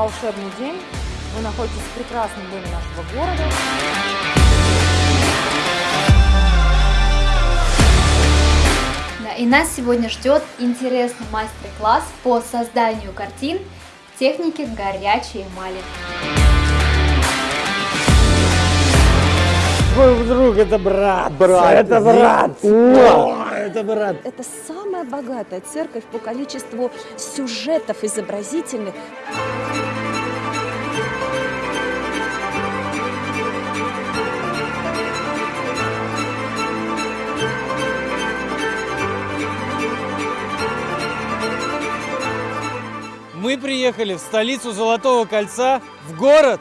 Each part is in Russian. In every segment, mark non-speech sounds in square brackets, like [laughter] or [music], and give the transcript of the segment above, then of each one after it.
волшебный день. Вы находитесь в прекрасном доме нашего города. Да, и нас сегодня ждет интересный мастер-класс по созданию картин в технике горячей эмали. Твой друг это брат. Брат. Это брат. О, это брат. Это самая богатая церковь по количеству сюжетов изобразительных. Мы приехали в столицу Золотого кольца, в город.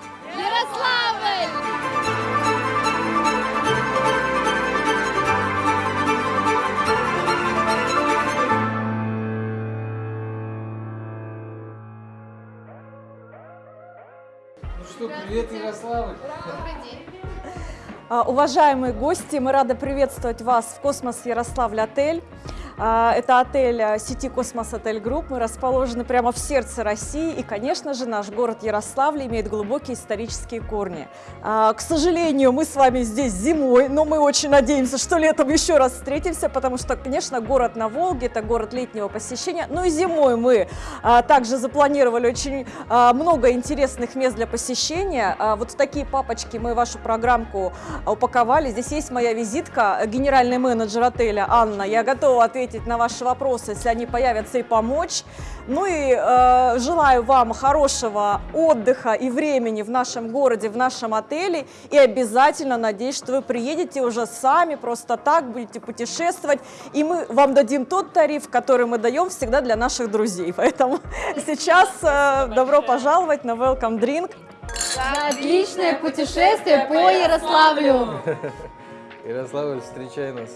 Ну что, привет, Ярославль. А, Уважаемые гости, мы рады приветствовать вас в Космос Ярославль отель. А, Это отель а, сети Cosmos Hotel Group. Мы расположены прямо в сердце России. И, конечно же, наш город Ярославль имеет глубокие исторические корни. А, К сожалению, мы с вами здесь зимой, но мы очень надеемся, что летом еще раз встретимся, потому что, конечно, город на Волге – это город летнего посещения. Ну и зимой мы а, также запланировали очень много интересных мест для посещения. Вот в такие папочки мы вашу программку упаковали. Здесь есть моя визитка, генеральный менеджер отеля Анна. Я готова ответить на ваши вопросы, если они появятся, и помочь. Ну и э, желаю вам хорошего отдыха и времени в нашем городе, в нашем отеле. И обязательно надеюсь, что вы приедете уже сами, просто так будете путешествовать. И мы вам дадим тот тариф, который мы даем всегда для наших друзей. Поэтому [laughs] сейчас э, добро пожаловать на Welcome Drink. Отличное путешествие по Ярославлю! [laughs] Ярославль, встречай нас.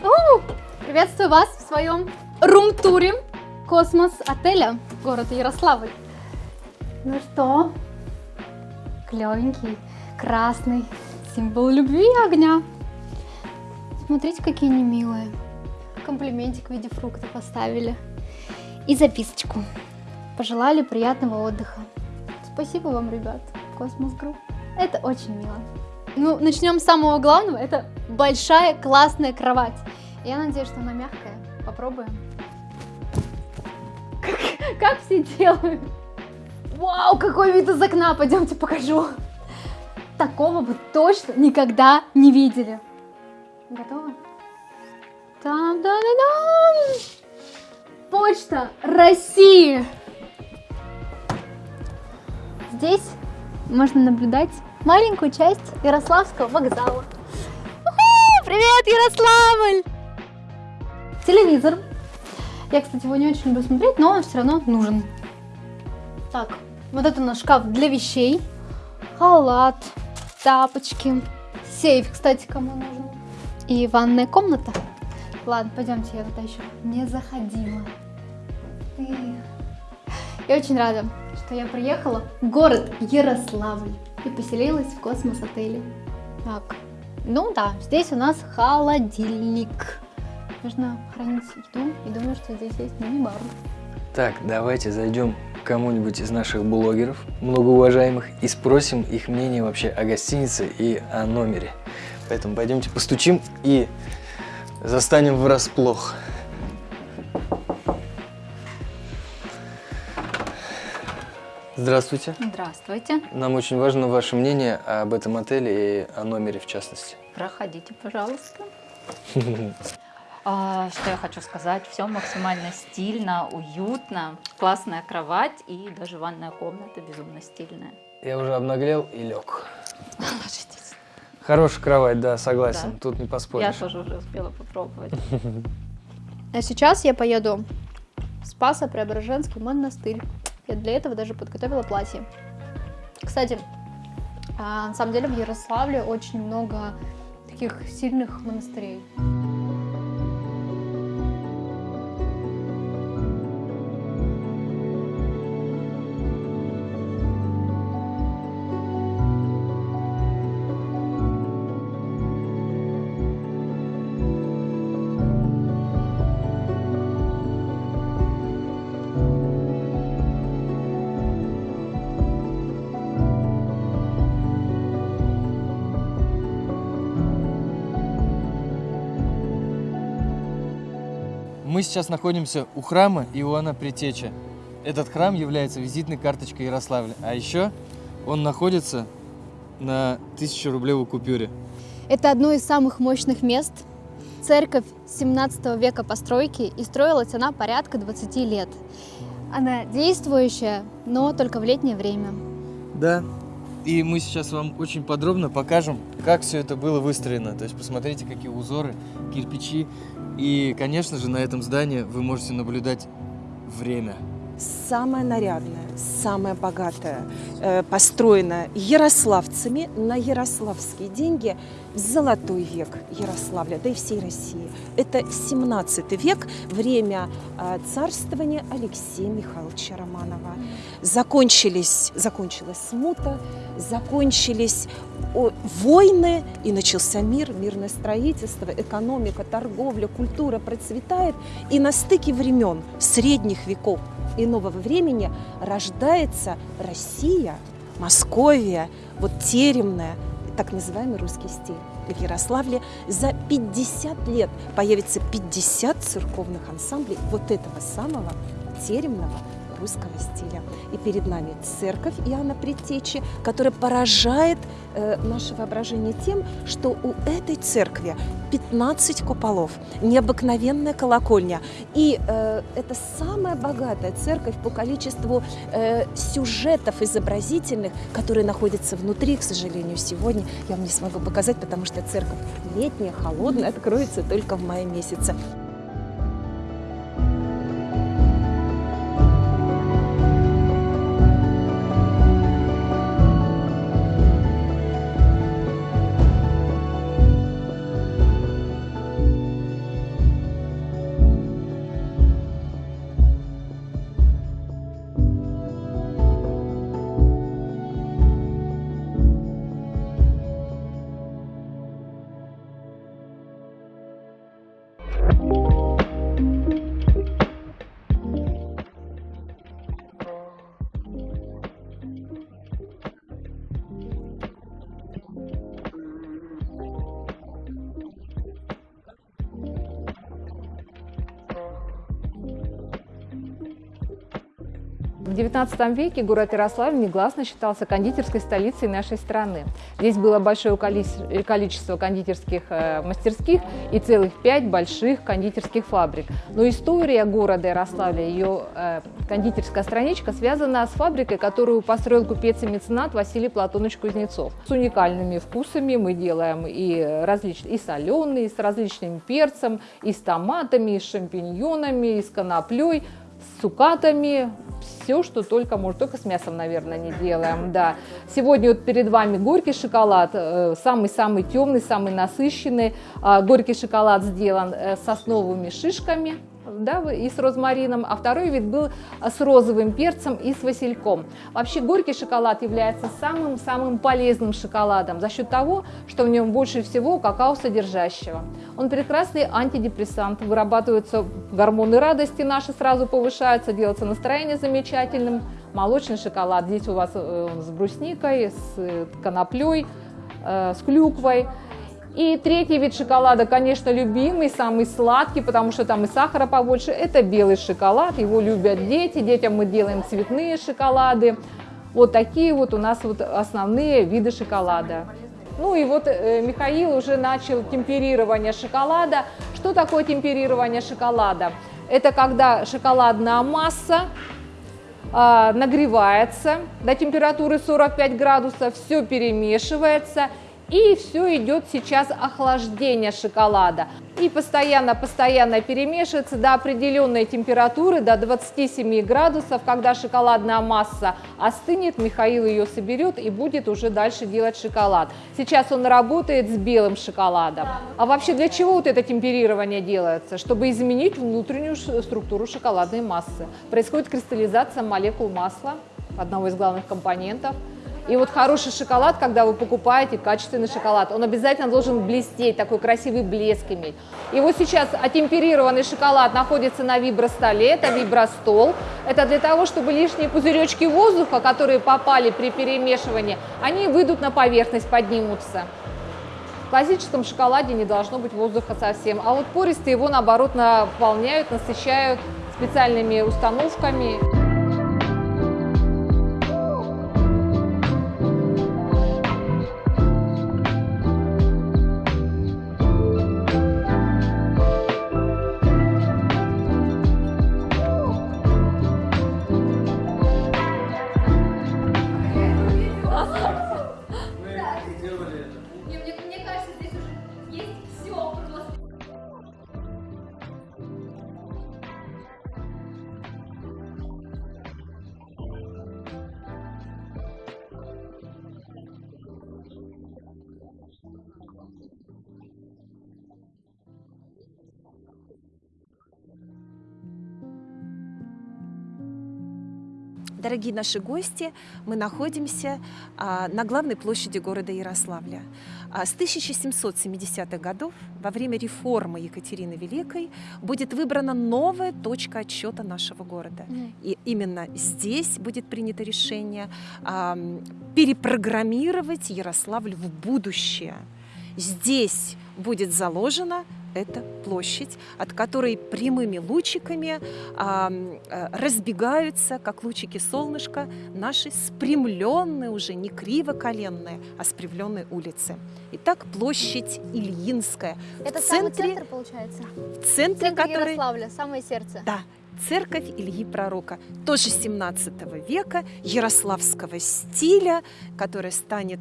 У! Приветствую вас в своем рум-туре Космос отеля города Ярославль. Ну что, клевенький, красный, символ любви и огня. Смотрите, какие они милые. Комплиментик в виде фрукта поставили. И записочку. Пожелали приятного отдыха. Спасибо вам, ребят, Cosmos Group. Это очень мило. Ну, начнем с самого главного. Это большая классная кровать. Я надеюсь, что она мягкая. Попробуем. Как, как все делают. Вау, какой вид из окна. Пойдемте покажу. Такого вы точно никогда не видели. Готовы? Там, да, да, да. Почта России. Здесь можно наблюдать маленькую часть Ярославского вокзала. Привет, Ярославль! Телевизор. Я, кстати, его не очень люблю смотреть, но он все равно нужен. Так, вот это у нас шкаф для вещей. Халат, тапочки. Сейф, кстати, кому нужен. И ванная комната. Ладно, пойдемте, я туда еще не заходила. Я очень рада, что я приехала в город Ярославль и поселилась в космос-отеле. Так, ну да, здесь у нас холодильник. Можно хранить еду и думаю, что здесь есть мини-бар. Так, давайте зайдем к кому-нибудь из наших блогеров, многоуважаемых, и спросим их мнение вообще о гостинице и о номере. Поэтому пойдемте постучим и застанем врасплох. Здравствуйте. Здравствуйте. Нам очень важно ваше мнение об этом отеле и о номере в частности. Проходите, пожалуйста. А, Что я хочу сказать, все максимально стильно, уютно, классная кровать и даже ванная комната безумно стильная. Я уже обнаглел и лег. Ложитесь. Хорошая кровать, да, согласен. Да. Тут не Я поспоришь. тоже уже успела попробовать. [laughs] А сейчас я поеду в Спасо-Преображенский монастырь. Я для этого даже подготовила платье. Кстати, а, на самом деле в Ярославле очень много таких сильных монастырей. Мы сейчас находимся у храма Иоанна Притеча. Этот храм является визитной карточкой Ярославля. А еще он находится на 1000 рублевой купюре. Это одно из самых мощных мест. Церковь 17 века постройки, и строилась она порядка 20 лет. Она действующая, но только в летнее время. Да. И мы сейчас вам очень подробно покажем, как все это было выстроено. То есть посмотрите, какие узоры, кирпичи. И, конечно же, на этом здании вы можете наблюдать время. самая нарядная, самая богатая, э, построена ярославцами на ярославские деньги в золотой век Ярославля, да и всей России. Это 17 век, время э, царствования Алексея Михайловича Романова. Закончились, закончилась смута, закончились войны, и начался мир, мирное строительство, экономика, торговля, культура процветает. И на стыке времен средних веков и нового времени рождается Россия, Московия, вот теремная, так называемый русский стиль. В Ярославле за 50 лет появится 50 церковных ансамблей вот этого самого теремного русского стиля. И перед нами церковь Иоанна Предтечи, которая поражает э, наше воображение тем, что у этой церкви 15 куполов, необыкновенная колокольня. И э, это самая богатая церковь по количеству э, сюжетов изобразительных, которые находятся внутри, к сожалению, сегодня я вам не смогу показать, потому что церковь летняя, холодная, откроется только в мае месяце. XIX веке город Ярославль негласно считался кондитерской столицей нашей страны. Здесь было большое коли- количество кондитерских э, мастерских и целых пять больших кондитерских фабрик. Но история города Ярославля, ее э, кондитерская страничка связана с фабрикой, которую построил купец и меценат Василий Платонович Кузнецов. С уникальными вкусами мы делаем и, различные, и соленые, и с различным перцем, и с томатами, и с шампиньонами, и с коноплей, с цукатами, все, что только можно, только с мясом, наверное, не делаем, да. Сегодня вот перед вами горький шоколад, э, самый-самый темный, самый насыщенный. А, Горький шоколад сделан э, сосновыми шишками, да, и с розмарином, а второй вид был с розовым перцем и с васильком. Вообще горький шоколад является самым-самым полезным шоколадом за счет того, что в нем больше всего какао содержащего. Он прекрасный антидепрессант, вырабатываются гормоны радости наши сразу повышаются, делается настроение замечательным. Молочный шоколад здесь у вас э, с брусникой, с э, коноплей, э, с клюквой. И третий вид шоколада, конечно, любимый, самый сладкий, потому что там и сахара побольше, это белый шоколад. Его любят дети, детям мы делаем цветные шоколады. Вот такие вот у нас вот основные виды шоколада. Ну и вот э, Михаил уже начал темперирование шоколада. Что такое темперирование шоколада? Это когда шоколадная масса а, нагревается до температуры 45 градусов, все перемешивается и все идет сейчас охлаждение шоколада. И постоянно-постоянно перемешивается до определенной температуры, до 27 градусов. Когда шоколадная масса остынет, Михаил ее соберет и будет уже дальше делать шоколад. Сейчас он работает с белым шоколадом. А вообще для чего вот это темперирование делается? Чтобы изменить внутреннюю структуру шоколадной массы. Происходит кристаллизация молекул масла, одного из главных компонентов. И вот хороший шоколад, когда вы покупаете качественный шоколад, он обязательно должен блестеть, такой красивый блеск иметь. И вот сейчас отемперированный шоколад находится на вибростоле, это вибростол. Это для того, чтобы лишние пузыречки воздуха, которые попали при перемешивании, они выйдут на поверхность, поднимутся. В классическом шоколаде не должно быть воздуха совсем, а вот пористые его, наоборот, наполняют, насыщают специальными установками. Дорогие наши гости, мы находимся а, на главной площади города Ярославля. А, с 1770-х годов, во время реформы Екатерины Великой, будет выбрана новая точка отсчета нашего города. И именно здесь будет принято решение а, перепрограммировать Ярославль в будущее. Здесь будет заложена эта площадь, от которой прямыми лучиками а, а, разбегаются, как лучики солнышка, наши спрямленные уже, не криво-коленные, а спрямленные улицы. Итак, площадь Ильинская. Это в самый центре, центр, получается? в центре Центр который... Ярославля, самое сердце. Да, церковь Ильи Пророка, тоже 17 века, ярославского стиля, которая станет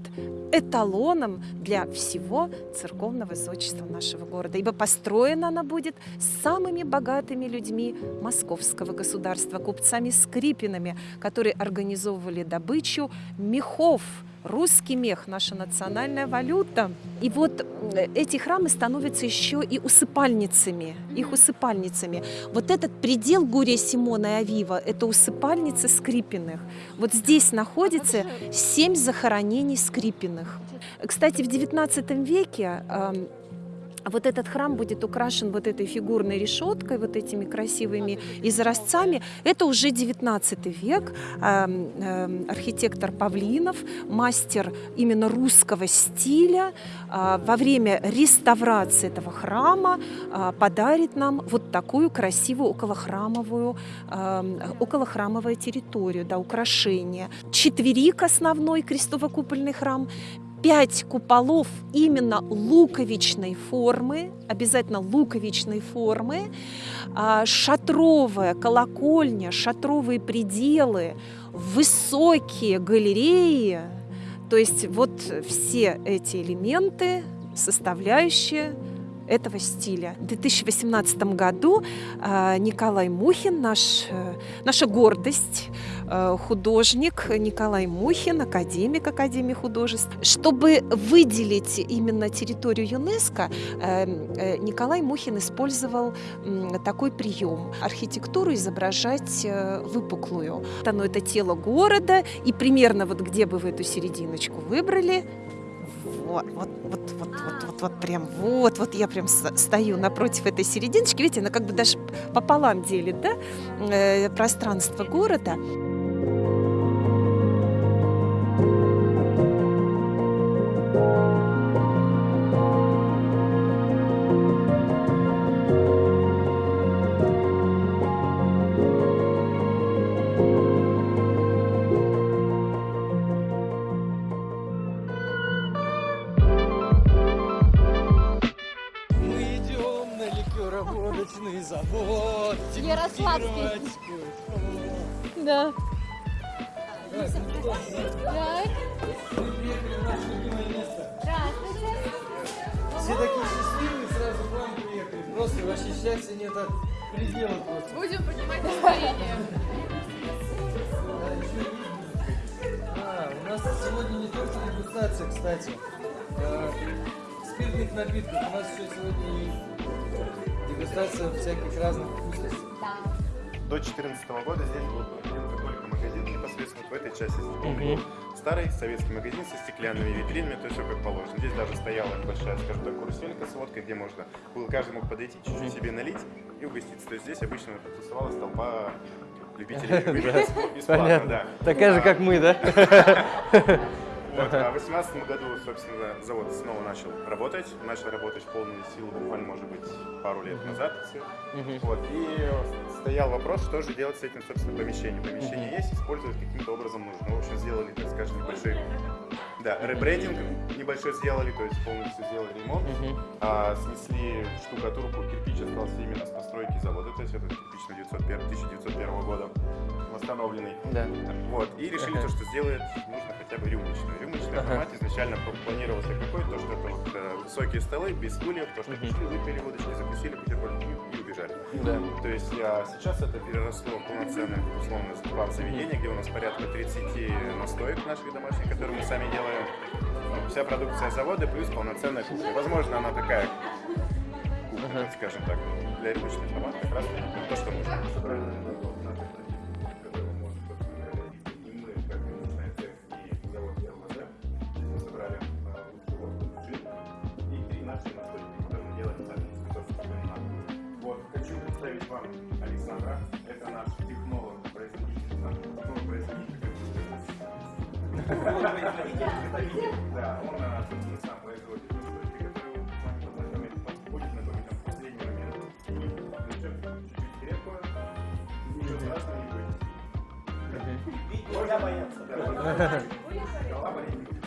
эталоном для всего церковного зодчества нашего города. Ибо построена она будет самыми богатыми людьми московского государства, купцами Скрипинами, которые организовывали добычу мехов, Русский мех – наша национальная валюта. И вот э, эти храмы становятся еще и усыпальницами, их усыпальницами. Вот этот предел Гурия Симона и Авива – это усыпальницы Скрипиных. Вот здесь находится семь захоронений Скрипиных. Кстати, в XIX веке эм, вот этот храм будет украшен вот этой фигурной решеткой, вот этими красивыми изразцами. Это уже 19 век. Эм, эм, Архитектор Павлинов, мастер именно русского стиля, а, во время реставрации этого храма а, подарит нам вот такую красивую околохрамовую, эм, околохрамовую территорию, да, украшение. Четверик основной крестово-купольный храм, пять куполов именно луковичной формы, обязательно луковичной формы, а, шатровая колокольня, шатровые пределы, высокие галереи. То есть вот все эти элементы, составляющие этого стиля. В 2018 году а, Николай Мухин, наш, э, наша гордость, художник Николай Мухин, академик Академии художеств. Чтобы выделить именно территорию ЮНЕСКо, э, Николай Мухин использовал такой прием. Архитектуру изображать выпуклую. Оно это тело города, и примерно вот где бы вы эту серединочку выбрали, вот, вот, вот, вот, вот, вот, вот, прям, вот, вот я прям стою напротив этой серединочки, видите, она как бы даже пополам делит, да, э, пространство города. Был только магазин непосредственно в этой части. Был старый советский магазин со стеклянными витринами, то есть все как положено. Здесь даже стояла большая, скажем так, каруселька с водкой, где можно было каждый мог подойти, чуть-чуть себе налить и угоститься. То есть здесь обычно тусовалась толпа любителей [laughs] бесплатно, да. Такая же, как мы, да? [laughs] Вот, а в 2018 году, собственно, завод снова начал работать. Начал работать в полную силу буквально, может быть, пару лет назад. Вот, и стоял вопрос, что же делать с этим, собственно, помещением. Помещение есть, использовать каким-то образом нужно. В общем, сделали, так скажем, небольшой да, ребрендинг небольшой сделали, то есть полностью сделали ремонт. Мгм. А, снесли штукатурку, кирпич остался именно с постройки завода, то есть это кирпич на 901, 1901 года восстановленный. Да. Вот, и решили то, что сделать нужно хотя бы рюмочную. Рюмочный Ага. формат изначально пл- планировался какой, то, что это вот э, высокие столы, без стульев, то, что Мгм. пришли, выпили водочки, закусили бутерброд и, убежали. Да. То есть а, сейчас это переросло в полноценное, условно, бар-заведение, где у нас порядка 30 настоек наших домашних, которые мы сами делаем. Ну, Вся продукция завода плюс полноценная кухня. Возможно, она такая кухня, так скажем так, для рыночных формат как раз то, что нужно. Вот, хочу представить вам Александра. Это наш технолог, ничего страшного не будет. Нельзя бояться. Голова болеть не будет.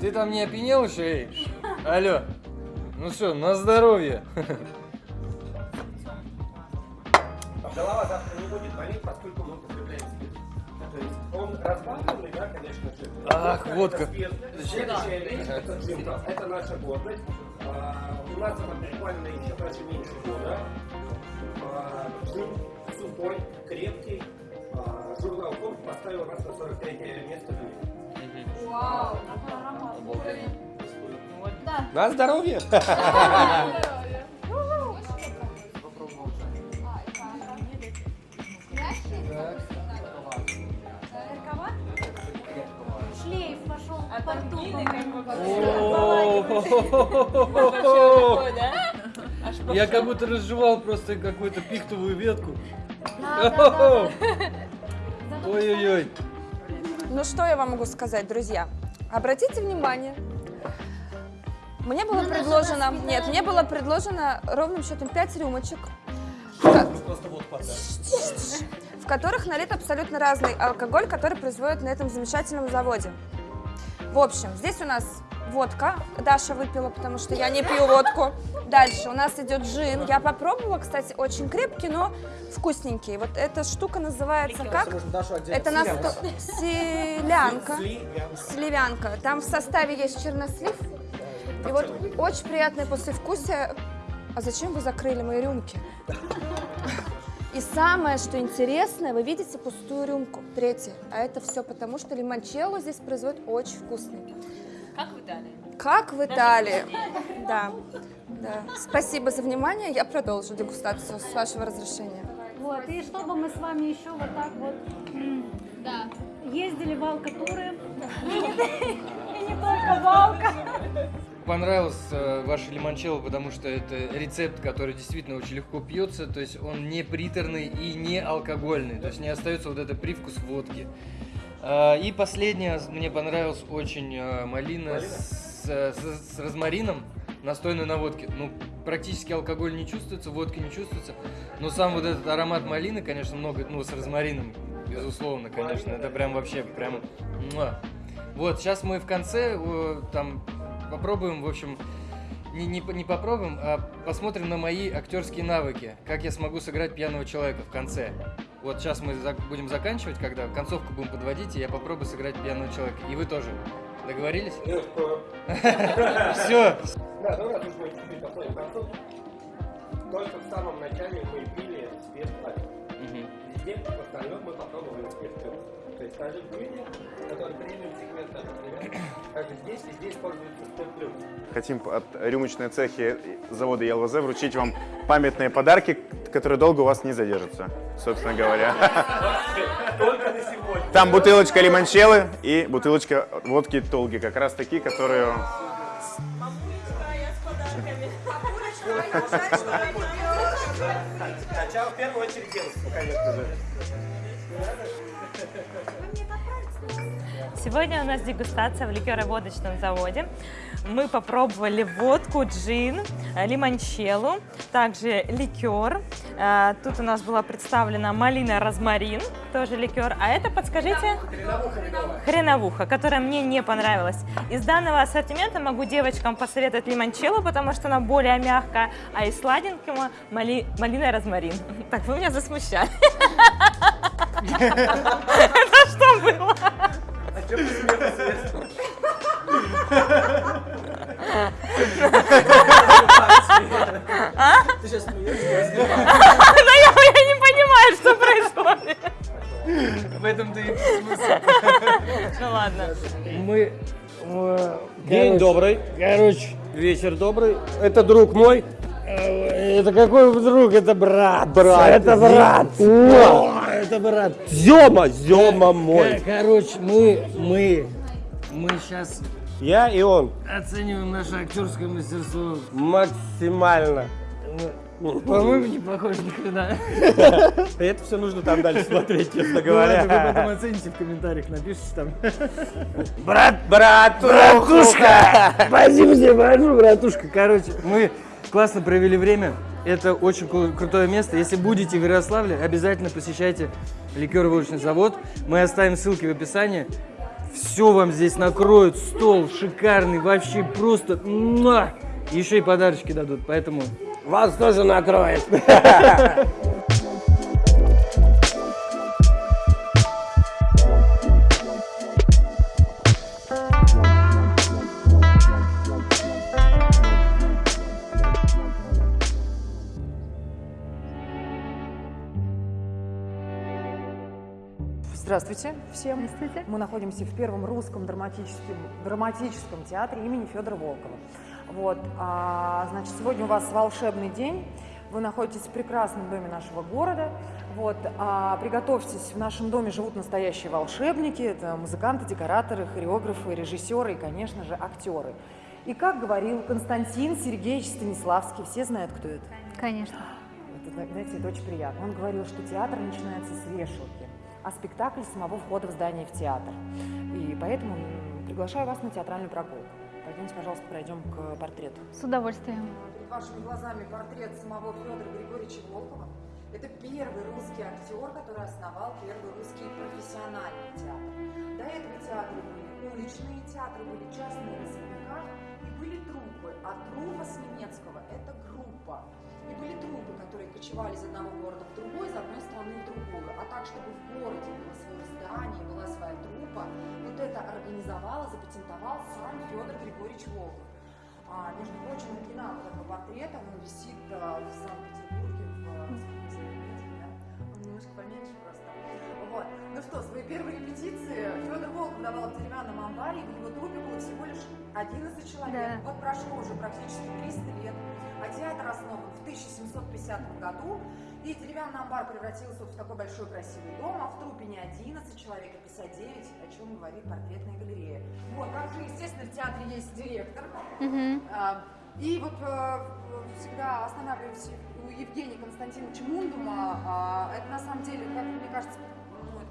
Ты там не опьянел еще, эй? Алло. Ну что, на здоровье. Голова завтра не будет болеть, поскольку мы употребляем спирт. То есть он разбавленный, да, конечно же. Ах, водка. Следующая вещь, это джин. Это наша гордость. А, у нас она буквально еще даже меньше года. А, джин сухой, крепкий. А, журнал Forbes поставил нас на 43 место в мире. На здоровье! Шлейф пошел по Я как будто разжевал просто какую-то пихтовую ветку. [laughs] Ой-ой-ой. Ну что я вам могу сказать, друзья? Обратите внимание, мне было На наше предложено, нет, мне было предложено ровным счетом 5 рюмочек, Просто вот подай. в которых налит абсолютно разный алкоголь, который производят на этом замечательном заводе. В общем, здесь у нас водка. Даша выпила, потому что я не пью водку. Дальше у нас идет джин. Я попробовала, кстати, очень крепкий, но вкусненький. Вот эта штука называется как? Это нас селянка. Сливянка. Там в составе есть чернослив. И вот очень приятное послевкусие. А зачем вы закрыли мои рюмки? И самое, что интересное, вы видите пустую рюмку, третья. А это все потому, что лимончелло здесь производят очень вкусный. Как в Италии. Как в Италии. Да, да. Спасибо за внимание. Я продолжу дегустацию с вашего разрешения. Вот, и чтобы мы с вами еще вот так вот м, ездили в алкатуры. [laughs] И не только валка. Понравился э, ваш лимончелло, потому что это рецепт, который действительно очень легко пьется, то есть он не приторный и не алкогольный, то есть не остается вот этот привкус водки. А, И последнее, мне понравилось очень э, малина с с, с- розмарином, настойной на водке. Ну, практически алкоголь не чувствуется, водки не чувствуется. Но сам вот этот аромат малины, конечно, много, ну, с розмарином, безусловно, конечно. Это прям вообще, прям... Вот, сейчас мы в конце там попробуем, в общем, не, не, не попробуем, а посмотрим на мои актерские навыки, как я смогу сыграть пьяного человека в конце. Вот сейчас мы зак- будем заканчивать, когда концовку будем подводить, и я попробую сыграть пьяного человека. И вы тоже. Договорились? [laughs] Все. Да, ну раз уж мы чуть-чуть подходим к концу, только в самом начале мы пили спирт Везде, в остальном мы попробовали спирт То есть скажи люди, которые премиум сегмента, например, как и здесь, плюс. Хотим от рюмочной цехи завода ЕЛВЗ вручить вам памятные подарки, которые долго у вас не задержатся, собственно говоря. Только на сегодня. Там бутылочка лимончеллы и бутылочка водки Толги, как раз такие, которые... Сначала в первую очередь девушку, конечно же. Сегодня у нас дегустация в ликероводочном заводе. Мы попробовали водку, джин, лимончеллу, также ликер. Э, Тут у нас была представлена малина розмарин, тоже ликер. А это, подскажите? Хреновуха, которая мне не понравилась. Из данного ассортимента могу девочкам посоветовать лимончеллу, потому что она более мягкая, а из сладенького мали... малина розмарин. [laughs] Так, вы меня засмущали. [laughs] Что было? А что посмеялся? А? Ты сейчас смеешься? Да я, не понимаю, что происходит. В этом-то и Ну ладно. Мы... э, День добрый. Короче, вечер добрый. Это друг мой. Э, Это какой друг? Это брат. Брат. Это брат. О, Это брат. Зема, Зема мой. Короче, мы, мы, мы сейчас Я и он. оцениваем наше актерское мастерство. Максимально. По-моему, не похоже ни хрена. [laughs] Это все нужно там дальше смотреть, честно Ну ладно, вы потом говоря. оцените в комментариях, напишите там. Брат, брат, Братушка! Спасибо тебе братушка. Короче, мы классно провели время. Это очень кру- крутое место. Если будете в Ярославле, обязательно посещайте ликероводочный завод. Мы оставим ссылки в описании. Все вам здесь накроют, стол шикарный, вообще просто... Еще и подарочки дадут, поэтому... Вас тоже накроет. [laughs] Здравствуйте всем. Мы находимся в первом русском драматическом, драматическом театре имени Федора Волкова. Вот, а, значит, сегодня у вас волшебный день. Вы находитесь в прекрасном доме нашего города. Вот, а, приготовьтесь, в нашем доме живут настоящие волшебники. Это музыканты, декораторы, хореографы, режиссеры и, конечно же, актеры. И как говорил Константин Сергеевич Станиславский, все знают, кто это? Конечно. Это, зна- знаете, это очень приятно. Он говорил, что театр начинается с вешалки, а спектакль самого входа в здание в театр. И поэтому приглашаю вас на театральную прогулку. Пойдемте, пожалуйста, пройдем к портрету. С удовольствием. Перед вашими глазами портрет самого Федора Григорьевича Волкова. Это первый русский актер, который основал первый русский профессиональный театр. До этого театры были уличные, театры были частные в особняках, и были труппы. А труппа с немецкого – это группа. И были труппы, которые кочевали из одного города в другой, из одной страны в другую. А так, чтобы в городе было свое здание, была своя труппа, вот это организовал, запатентовал сам Федор Григорьевич Волков. А, между прочим, оригинал этого портрета, он висит а, в Санкт-Петербурге в а, Санкт-Петербурге, да? Он немножко поменьше просто. Вот. Ну что, свои первые репетиции Федор Волков давал в деревянном амбаре, в его трупе было всего лишь 11 человек. Да. Вот прошло уже практически 300 лет, а театр основан в 1750 году, и деревянный амбар превратился вот в такой большой красивый дом, а в трупе не 11 человек, а 59, о чем говорит портретная галерея. Вот, также, естественно, в театре есть директор, Мгм. а, И вот э, всегда останавливаюсь у Евгения Константиновича Мундума. А, Это на самом деле, как мне кажется,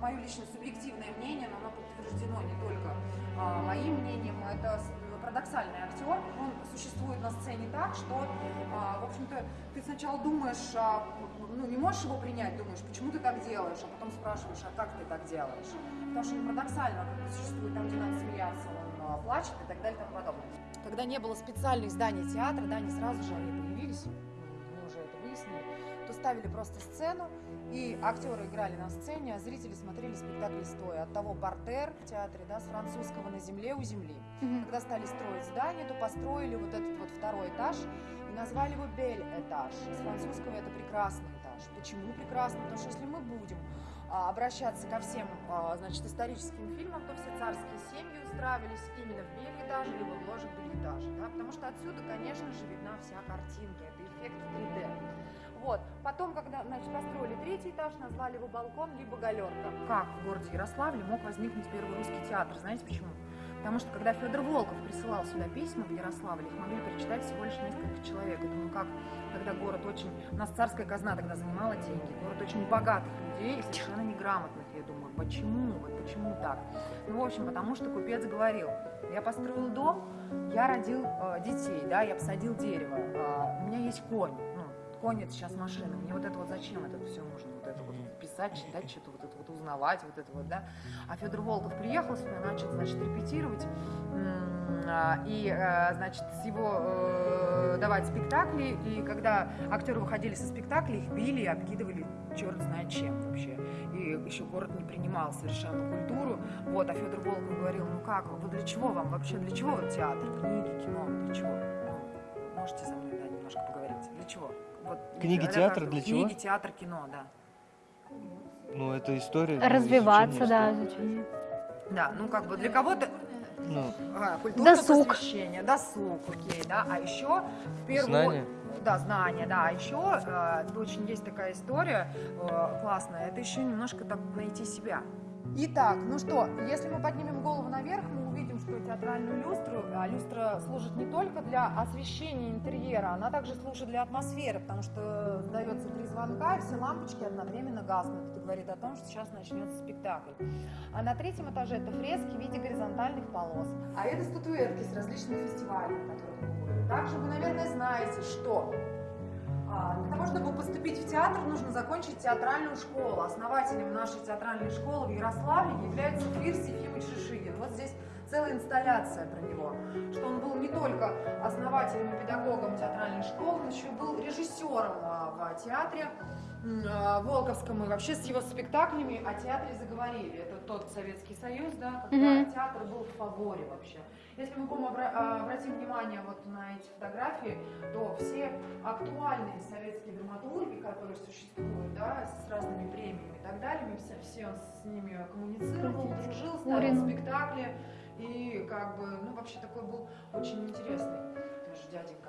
мое личное субъективное мнение, но оно подтверждено не только а, моим мнением. Это парадоксальный актер. Он существует на сцене так, что, а, в общем-то, ты сначала думаешь, а, ну, не можешь его принять, думаешь, почему ты так делаешь, а потом спрашиваешь, а как ты так делаешь? Потому что он парадоксально существует там, где надо смеяться, он а, плачет и так далее и тому подобное. Когда не было специальных зданий театра, да, не сразу же они появились, ставили просто сцену, и актеры играли на сцене, а зрители смотрели спектакль стоя. От того портер в театре, да, с французского на земле у земли. Когда стали строить здание, то построили вот этот вот второй этаж и назвали его Бель-этаж. С французского это прекрасный этаж. Почему прекрасный? Потому что если мы будем а, обращаться ко всем, а, значит, историческим фильмам, то все царские семьи устраивались именно в Бель-этаже, либо в ложах Бель-этаже, да, потому что отсюда, конечно же, видна вся картинка, это эффект 3D. Вот. Потом, когда значит, построили третий этаж, назвали его балкон, либо галерка. Как в городе Ярославле мог возникнуть первый русский театр? Знаете почему? Потому что когда Федор Волков присылал сюда письма в Ярославль, их могли прочитать всего лишь несколько человек. Я думаю, как, когда город очень... У нас царская казна тогда занимала деньги. Город очень богатых людей совершенно неграмотных. Я думаю, почему? Вот почему так? Ну, в общем, потому что купец говорил, я построил дом, я родил э, детей, да, я посадил дерево, э, у меня есть конь, это сейчас машина, мне вот это вот зачем это все нужно, вот это вот писать, читать, что-то вот это вот узнавать, вот это вот, да. А Федор Волков приехал сюда, начал, значит, репетировать, а, и, э, значит, с его э, давать спектакли, и когда актеры выходили со спектакля, их били и обкидывали черт знает чем вообще. И еще город не принимал совершенно культуру. Вот, а Федор Волков говорил, ну как, вы для чего вам вообще, для чего театр, книги, кино, для чего? Ну, можете со мной да, немножко поговорить? Для чего? Вот, Книги, театр, для чего? Книги, театр, кино, да. Ну, это история. ну, Развиваться, да, изучение. Да, ну как бы для кого-то Ну, а, культурное Досуг. просвещение, досуг, окей, да, а еще в первую Знания. да, знания, да, а еще э, очень есть такая история э, классная, это еще немножко так найти себя. Итак, ну что, если мы поднимем голову наверх, мы что театральную люстру, а люстра служит не только для освещения интерьера, она также служит для атмосферы, потому что дается три звонка, и все лампочки одновременно гаснут. Это говорит о том, что сейчас начнется спектакль. А на третьем этаже это фрески в виде горизонтальных полос. А это статуэтки с различных фестивалей, мы были. Также вы, наверное, знаете, что а, Для того, чтобы поступить в театр, нужно закончить театральную школу. Основателем нашей театральной школы в Ярославле является Фирс Ефимович Шишигин. Вот здесь целая инсталляция про него, что он был не только основателем и педагогом театральной школы, он еще был режиссером а, в театре а, Волковском и вообще с его спектаклями о театре заговорили. Это тот Советский Союз, да, когда Мгм. театр был в фаворе вообще. Если мы будем обра- а, обратим внимание вот на эти фотографии, то все актуальные советские драматурги, которые существуют, да, с разными премиями и так далее, все, все он с ними коммуницировал, дружил, ставил спектакли, и как бы, ну, вообще такой был очень интересный тоже дяденька.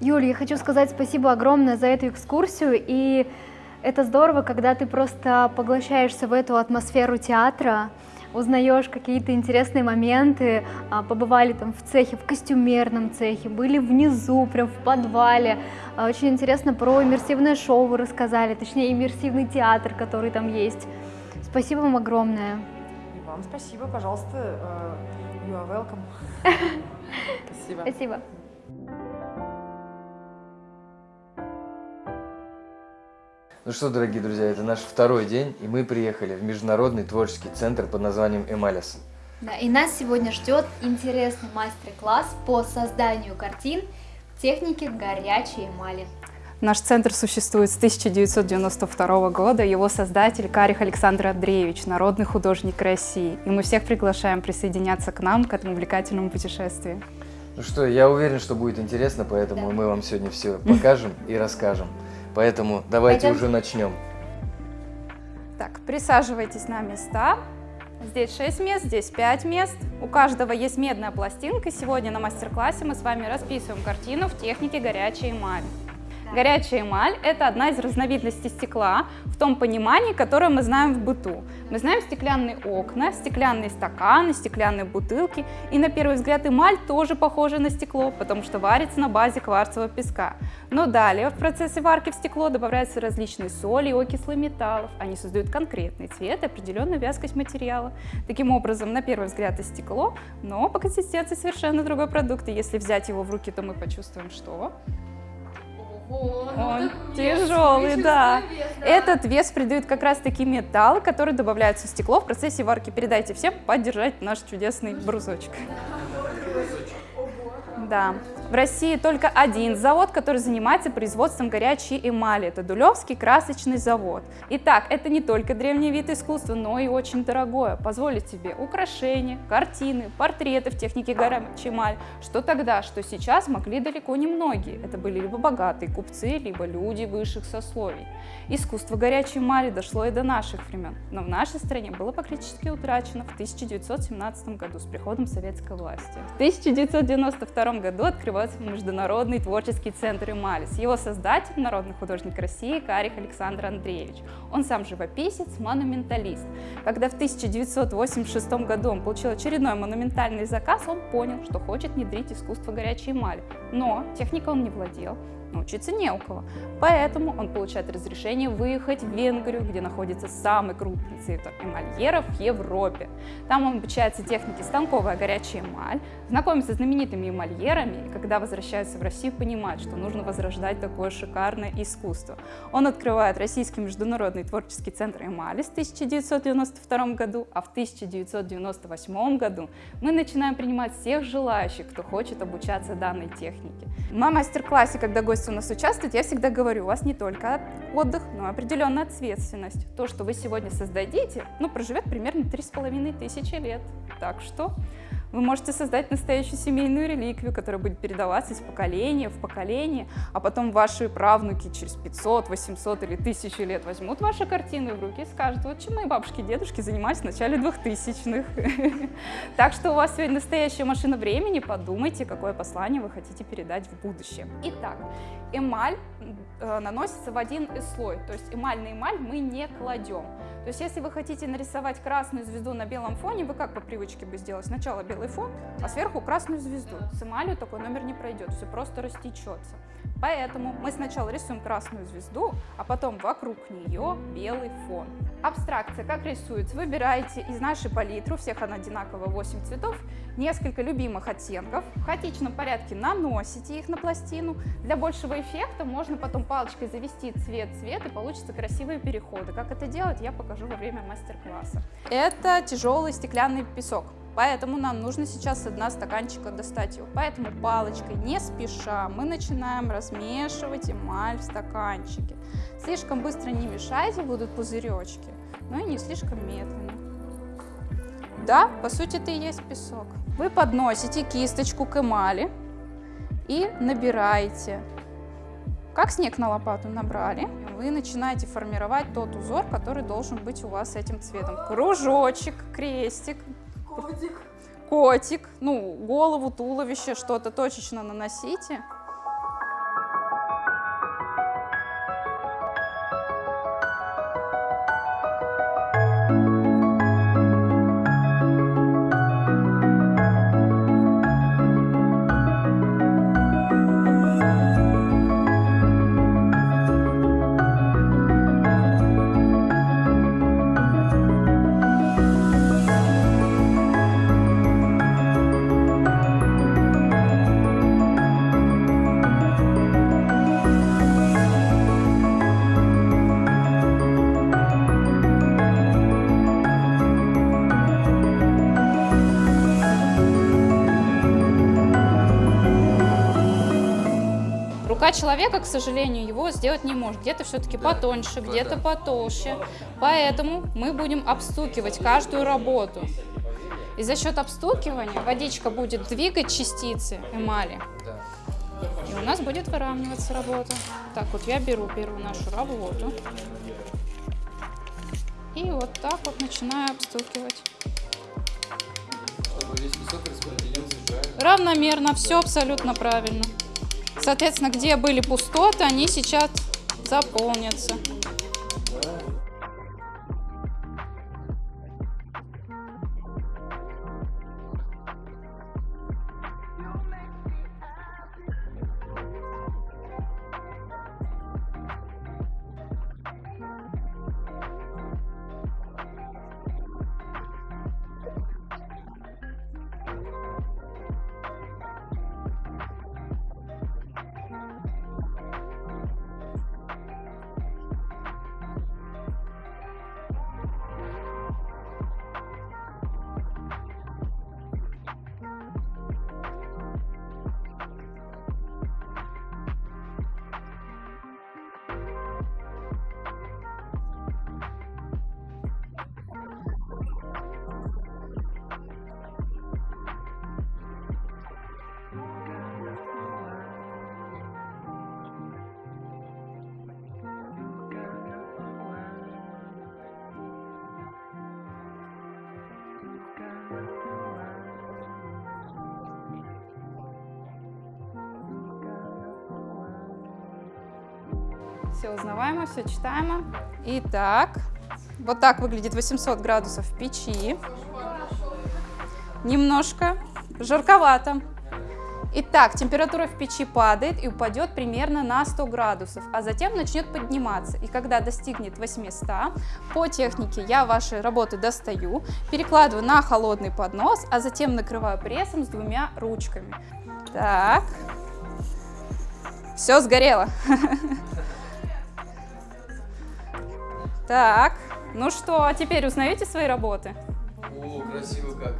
Юль, я хочу сказать спасибо огромное за эту экскурсию, и это здорово, когда ты просто поглощаешься в эту атмосферу театра, узнаешь какие-то интересные моменты, а, побывали там в цехе, в костюмерном цехе, были внизу, прям в подвале. А, очень интересно про иммерсивное шоу вы рассказали, точнее иммерсивный театр, который там есть. Спасибо вам огромное. И вам спасибо, пожалуйста. э, You are welcome. [laughs] Спасибо. Спасибо. Ну что, дорогие друзья, это наш второй день, и мы приехали в Международный творческий центр под названием «Эмалис». Да, и нас сегодня ждет интересный мастер-класс по созданию картин в технике горячей эмали. Наш центр существует с 1992 года. Его создатель Карих Александр Андреевич, народный художник России. И мы всех приглашаем присоединяться к нам, к этому увлекательному путешествию. Ну что, я уверен, что будет интересно, поэтому мы вам сегодня все покажем и расскажем. Поэтому давайте Пойдем. уже начнем. Так, присаживайтесь на места. Здесь 6 мест, здесь 5 мест. У каждого есть медная пластинка. Сегодня на мастер-классе мы с вами расписываем картину в технике горячей эмали. Горячая эмаль – это одна из разновидностей стекла в том понимании, которое мы знаем в быту. Мы знаем стеклянные окна, стеклянные стаканы, стеклянные бутылки. И на первый взгляд эмаль тоже похожа на стекло, потому что варится на базе кварцевого песка. Но далее в процессе варки в стекло добавляются различные соли и окислы металлов. Они создают конкретный цвет и определенную вязкость материала. Таким образом, на первый взгляд это стекло, но по консистенции совершенно другой продукт. И если взять его в руки, то мы почувствуем, что он тяжелый, да. Этот вес придают как раз таки металлы, которые добавляются в стекло в процессе варки. Передайте всем поддержать наш чудесный брусочек. Да. В России только один завод, который занимается производством горячей эмали. Это Дулевский красочный завод. Итак, это не только древний вид искусства, но и очень дорогое. Позволит тебе украшения, картины, портреты в технике горячей эмали. Что тогда, что сейчас могли далеко не многие. Это были либо богатые купцы, либо люди высших сословий. Искусство горячей эмали дошло и до наших времен, но в нашей стране было практически утрачено в 1917 году с приходом советской власти. В 1992 году открывается Международный творческий центр Эмалис. Его создатель – народный художник России Карих Александр Андреевич. Он сам живописец, монументалист. Когда в 1986 году он получил очередной монументальный заказ, он понял, что хочет внедрить искусство горячей эмали. Но техника он не владел, научиться не у кого. Поэтому он получает разрешение выехать в Венгрию, где находится самый крупный центр эмальеров в Европе. Там он обучается технике станковая горячая эмаль, знакомится с знаменитыми эмальерами, и когда возвращается в Россию, понимает, что нужно возрождать такое шикарное искусство. Он открывает Российский международный творческий центр эмали в 1992 году, а в 1998 году мы начинаем принимать всех желающих, кто хочет обучаться данной технике. На мастер-классе, когда гости у нас участвуют, я всегда говорю, у вас не только отдых, но и определенная ответственность. То, что вы сегодня создадите, ну, проживет примерно 3,5 тысячи лет. Так что вы можете создать настоящую семейную реликвию, которая будет передаваться из поколения в поколение, а потом ваши правнуки через 500, 800 или 1000 лет возьмут ваши картины в руки и скажут, вот чем мои бабушки и дедушки занимались в начале 2000-х. [laughs] Так что у вас сегодня настоящая машина времени, подумайте, какое послание вы хотите передать в будущее. Итак, эмаль наносится в один слой, то есть эмаль на эмаль мы не кладем. То есть если вы хотите нарисовать красную звезду на белом фоне, вы как по привычке бы сделали? Сначала белый фон, а сверху красную звезду. С эмалью такой номер не пройдет, все просто растечется. Поэтому мы сначала рисуем красную звезду, а потом вокруг нее белый фон. Абстракция как рисуется? Выбираете из нашей палитры, у всех она одинаково 8 цветов, несколько любимых оттенков, в хаотичном порядке наносите их на пластину. Для большего эффекта можно потом палочкой завести цвет-цвет и получится красивые переходы. Как это делать, я покажу во время мастер-класса. Это тяжелый стеклянный песок. Поэтому нам нужно сейчас с дна стаканчика достать его. Поэтому палочкой, не спеша, мы начинаем размешивать эмаль в стаканчике. Слишком быстро не мешайте, будут пузыречки, но и не слишком медленно. Да, по сути это и есть песок. Вы подносите кисточку к эмали и набираете. Как снег на лопату набрали, вы начинаете формировать тот узор, который должен быть у вас этим цветом. Кружочек, крестик, Котик. котик, ну, голову, туловище, что-то точечно наносите. Человека, к сожалению, его сделать не может. Где-то все-таки Да, потоньше, где-то потолще. Поэтому мы будем обстукивать каждую работу. И за счет обстукивания водичка будет двигать частицы эмали. Да. И у нас будет выравниваться работа. Так, вот я беру первую нашу работу. И вот так вот начинаю обстукивать. Равномерно, все абсолютно правильно. Соответственно, где были пустоты, они сейчас заполнятся. Все узнаваемо, все читаемо. Итак, вот так выглядит 800 градусов в печи. Немножко жарковато. Итак, температура в печи падает и упадет примерно на 100 градусов, а затем начнет подниматься. И когда достигнет 800, по технике я ваши работы достаю, перекладываю на холодный поднос, а затем накрываю прессом с двумя ручками. Так, все сгорело. [laughs] Так, ну что, а теперь узнаете свои работы? О, красиво как.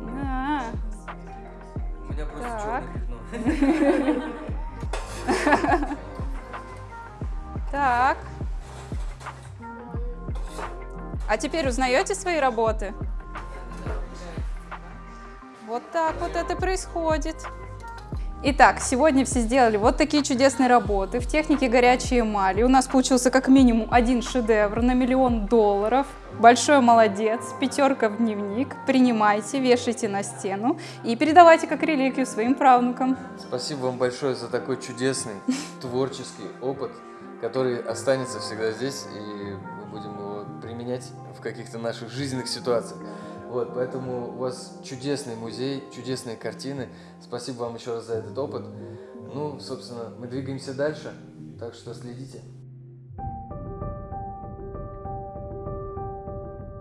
Да. У меня просто черное пятно. [laughs] Так. А теперь узнаете свои работы? Вот так вот это происходит. Итак, сегодня все сделали вот такие чудесные работы в технике горячей эмали. У нас получился как минимум один шедевр на миллион долларов. Большой молодец, пятерка в дневник. Принимайте, вешайте на стену и передавайте как реликвию своим правнукам. Спасибо вам большое за такой чудесный [laughs] творческий опыт, который останется всегда здесь, и мы будем его применять в каких-то наших жизненных ситуациях. Вот, поэтому у вас чудесный музей, чудесные картины. Спасибо вам еще раз за этот опыт. Ну, собственно, мы двигаемся дальше, так что следите.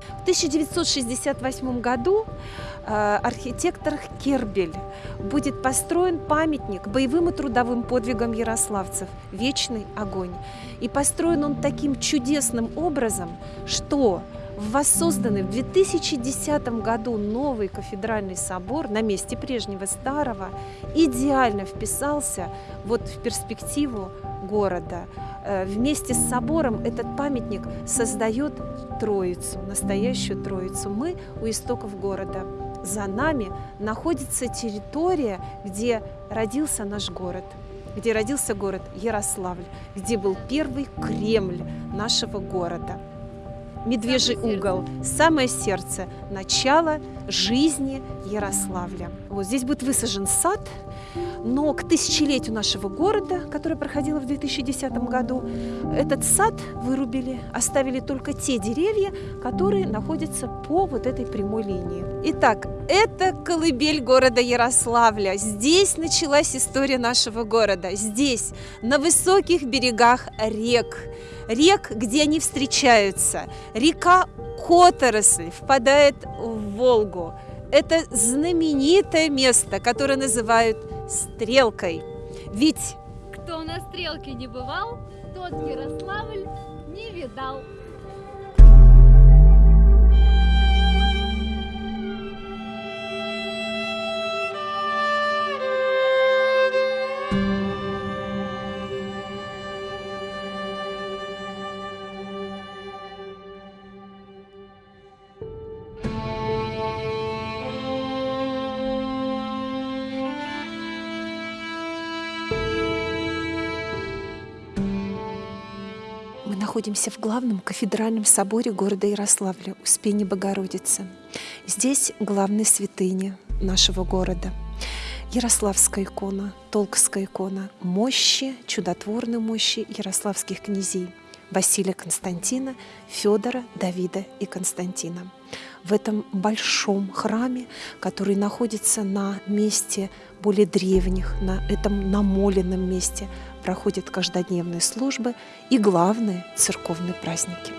В 1968 году э, архитектор Кербель будет построен памятник боевым и трудовым подвигам ярославцев «Вечный огонь». И построен он таким чудесным образом, что воссозданный в 2010 году новый кафедральный собор на месте прежнего старого идеально вписался вот в перспективу города. Э, Вместе с собором этот памятник создает Троицу, настоящую Троицу. Мы у истоков города. За нами находится территория, где родился наш город, где родился город Ярославль, где был первый Кремль нашего города. Медвежий угол, самое сердце, начало жизни Ярославля. Вот здесь будет высажен сад, но к тысячелетию нашего города, которое проходило в 2010 году, этот сад вырубили, оставили только те деревья, которые находятся по вот этой прямой линии. Итак, это колыбель города Ярославля. Здесь началась история нашего города. Здесь, на высоких берегах рек, рек, где они встречаются. Река Которосль впадает в Волгу. Это знаменитое место, которое называют Стрелкой. Ведь Кто на стрелке не бывал, тот Ярославль не видал. Находимся в главном кафедральном соборе города Ярославля, Успения Богородицы. Здесь главная святыня нашего города. Ярославская икона, Толковская икона, мощи, чудотворной мощи ярославских князей Василия Константина, Федора, Давида и Константина. В этом большом храме, который находится на месте более древних, на этом намоленном месте, проходят каждодневные службы и главные церковные праздники.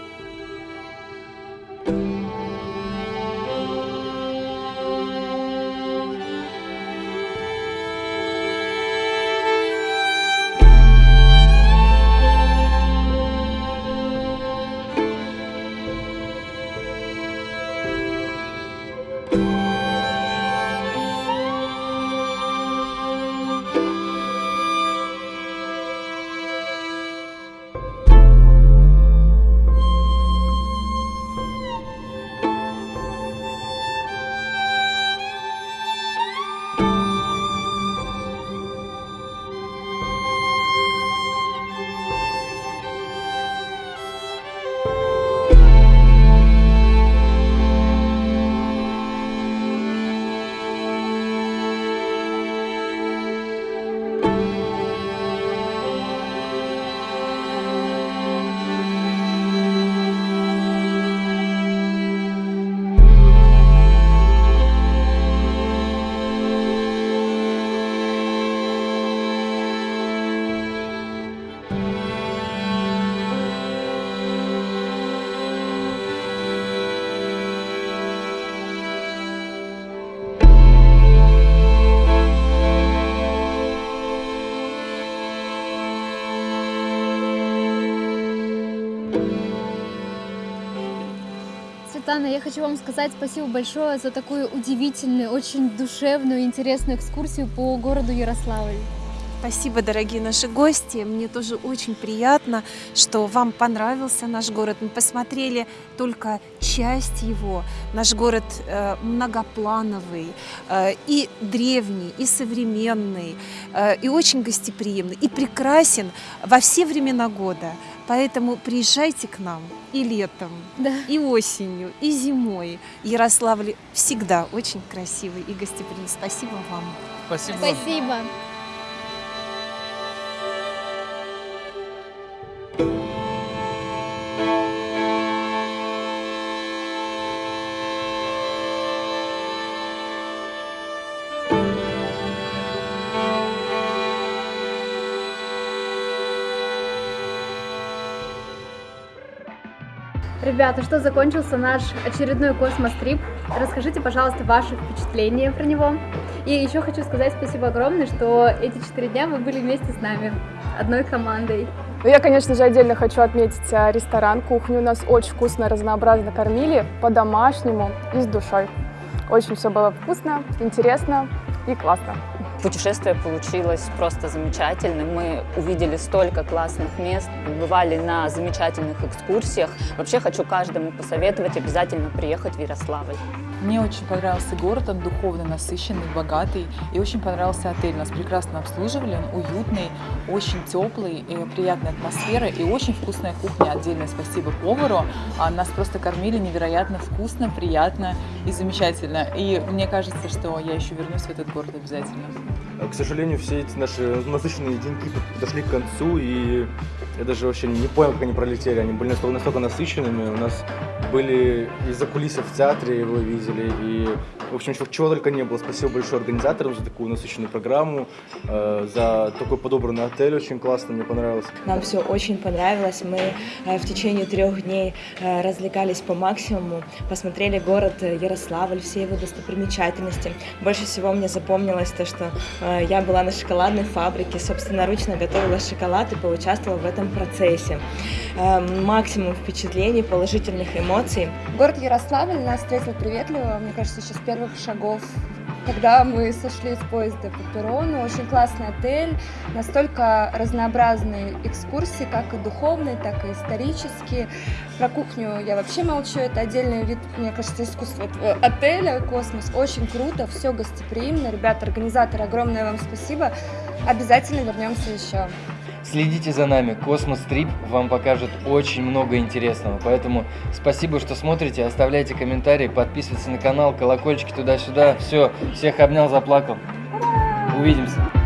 Светлана, я хочу вам сказать спасибо большое за такую удивительную, очень душевную, интересную экскурсию по городу Ярославль. Спасибо, дорогие наши гости. Мне тоже очень приятно, что вам понравился наш город. Мы посмотрели только часть его. Наш город э, многоплановый, э, и древний, и современный, э, и очень гостеприимный, и прекрасен во все времена года. Поэтому приезжайте к нам и летом, да. и осенью, и зимой. Ярославль всегда очень красивый и гостеприимный. Спасибо вам. Спасибо. Спасибо. Ребята, что закончился наш очередной космос-трип. Расскажите, пожалуйста, ваши впечатления про него. И еще хочу сказать спасибо огромное, что эти четыре дня вы были вместе с нами, одной командой. Ну, я, конечно же, отдельно хочу отметить а, ресторан, кухню. У нас очень вкусно, разнообразно кормили, по-домашнему и с душой. Очень все было вкусно, интересно и классно. Путешествие получилось просто замечательным. Мы увидели столько классных мест, бывали на замечательных экскурсиях. Вообще хочу каждому посоветовать обязательно приехать в Ярославль. Мне очень понравился город, он духовно насыщенный, богатый. И очень понравился отель. Нас прекрасно обслуживали, он уютный, очень теплый, и приятная атмосфера и очень вкусная кухня. Отдельное спасибо повару. А нас просто кормили невероятно вкусно, приятно и замечательно. И мне кажется, что я еще вернусь в этот город обязательно. К сожалению, все эти наши насыщенные деньги подошли к концу, и я даже вообще не понял, как они пролетели. Они были настолько, настолько насыщенными. У нас были из-за кулисов в театре, вы видели, и, в общем, чего только не было. Спасибо большое организаторам за такую насыщенную программу, э, за такой подобранный отель, очень классно, мне понравилось. Нам все очень понравилось. Мы э, в течение трех дней э, развлекались по максимуму, посмотрели город Ярославль, все его достопримечательности. Больше всего мне запомнилось то, что я была на шоколадной фабрике, собственноручно готовила шоколад и поучаствовала в этом процессе. Максимум впечатлений, положительных эмоций. Город Ярославль нас встретил приветливо, мне кажется, еще с первых шагов когда мы сошли с поезда по перрону. Очень классный отель, настолько разнообразные экскурсии, как и духовные, так и исторические. Про кухню я вообще молчу, это отдельный вид, мне кажется, искусства этого отеля «Космос». Очень круто, все гостеприимно. Ребята, организаторы, огромное вам спасибо. Обязательно вернемся еще. Следите за нами. Космос Трип вам покажет очень много интересного. Поэтому спасибо, что смотрите. Оставляйте комментарии, подписывайтесь на канал, колокольчики туда-сюда. Все, всех обнял, заплакал. Увидимся.